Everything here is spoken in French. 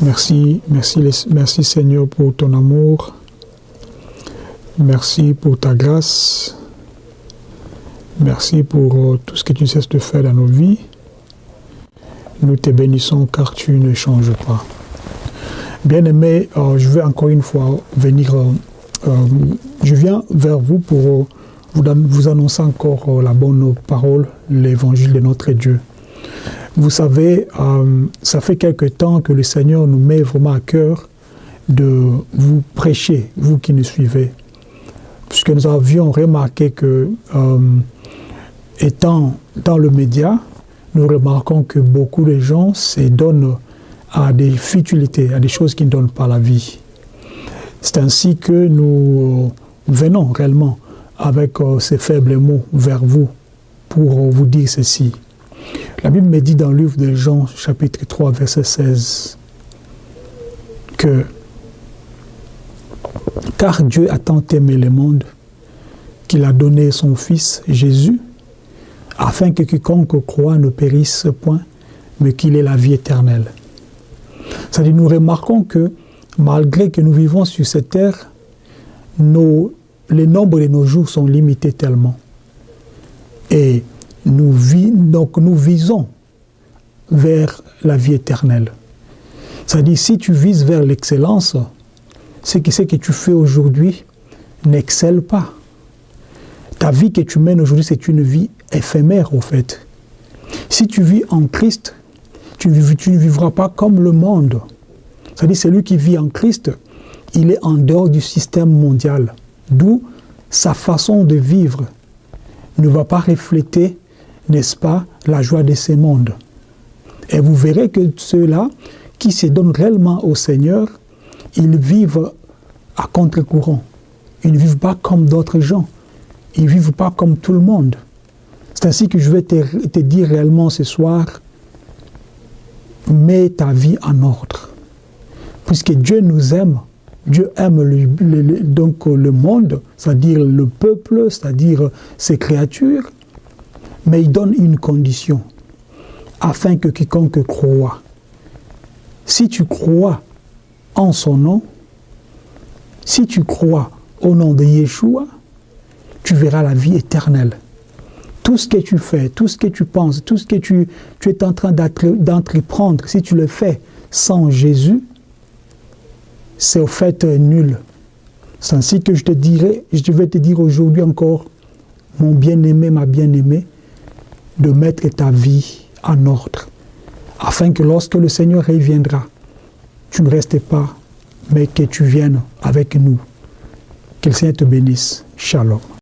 Merci, merci, merci Seigneur pour ton amour. Merci pour ta grâce. Merci pour euh, tout ce que tu cesses de faire dans nos vies. Nous te bénissons car tu ne changes pas. Bien-aimé, euh, je vais encore une fois venir, euh, je viens vers vous pour vous, vous annoncer encore la bonne parole, l'évangile de notre Dieu. Vous savez, euh, ça fait quelque temps que le Seigneur nous met vraiment à cœur de vous prêcher, vous qui nous suivez. Puisque nous avions remarqué que, euh, étant dans le média, nous remarquons que beaucoup de gens se donnent à des futilités, à des choses qui ne donnent pas la vie. C'est ainsi que nous venons réellement avec euh, ces faibles mots vers vous pour vous dire ceci. La Bible me dit dans le livre de Jean, chapitre 3, verset 16, que car Dieu a tant aimé le monde qu'il a donné son Fils Jésus, afin que quiconque croit ne périsse point, mais qu'il ait la vie éternelle. C'est-à-dire, nous remarquons que malgré que nous vivons sur cette terre, les nombres de nos jours sont limités tellement. Et donc nous visons vers la vie éternelle. C'est-à-dire, si tu vises vers l'excellence, ce que tu fais aujourd'hui n'excelle pas. Ta vie que tu mènes aujourd'hui, c'est une vie éphémère, au fait. Si tu vis en Christ, tu, tu ne vivras pas comme le monde. C'est-à-dire, celui qui vit en Christ, il est en dehors du système mondial. D'où sa façon de vivre ne va pas refléter n'est-ce pas, la joie de ce monde. Et vous verrez que ceux-là qui se donnent réellement au Seigneur, ils vivent à contre-courant. Ils ne vivent pas comme d'autres gens. Ils ne vivent pas comme tout le monde. C'est ainsi que je vais te, dire réellement ce soir, mets ta vie en ordre. Puisque Dieu nous aime, Dieu aime donc le monde, c'est-à-dire le peuple, c'est-à-dire ses créatures, mais il donne une condition, afin que quiconque croit. Si tu crois en son nom, si tu crois au nom de Yeshua, tu verras la vie éternelle. Tout ce que tu fais, tout ce que tu penses, tout ce que tu, tu es en train d'entreprendre, si tu le fais sans Jésus, c'est au fait nul. C'est ainsi que je te dirai, je vais te dire aujourd'hui encore, mon bien-aimé, ma bien-aimée, de mettre ta vie en ordre, afin que lorsque le Seigneur reviendra, tu ne restes pas, mais que tu viennes avec nous. Que le Seigneur te bénisse. Shalom.